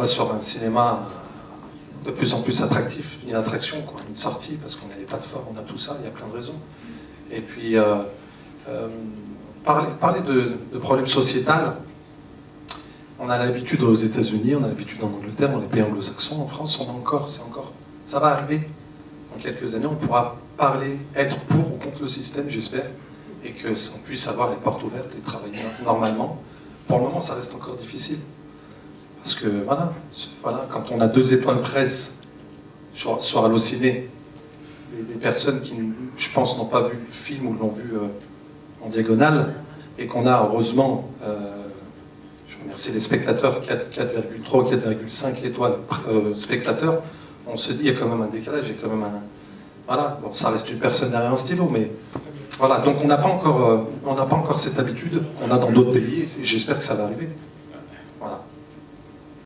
va sur un cinéma de plus en plus attractif, une attraction, quoi, une sortie, parce qu'on a les plateformes, on a tout ça, il y a plein de raisons. Et puis, euh, euh, parler, de, de problèmes sociétals, on a l'habitude aux États-Unis, on a l'habitude en Angleterre, dans les pays anglo-saxons, en France, on a encore, c'est encore, ça va arriver. Dans quelques années, on pourra parler, être pour ou contre le système, j'espère, et qu'on puisse avoir les portes ouvertes et travailler normalement. Pour le moment, ça reste encore difficile. Parce que voilà, voilà quand on a deux étoiles presse sur, sur Allociné, des, personnes qui, je pense, n'ont pas vu le film ou l'ont vu euh, en diagonale, et qu'on a heureusement, euh, je remercie les spectateurs, 4,3, 4,5 étoiles euh, spectateurs, on se dit il y a quand même un décalage, il y a quand même un... Voilà, bon, ça reste une personne derrière un stylo, mais voilà, donc on n'a pas, encore, pas encore cette habitude, on a dans d'autres pays, et j'espère que ça va arriver.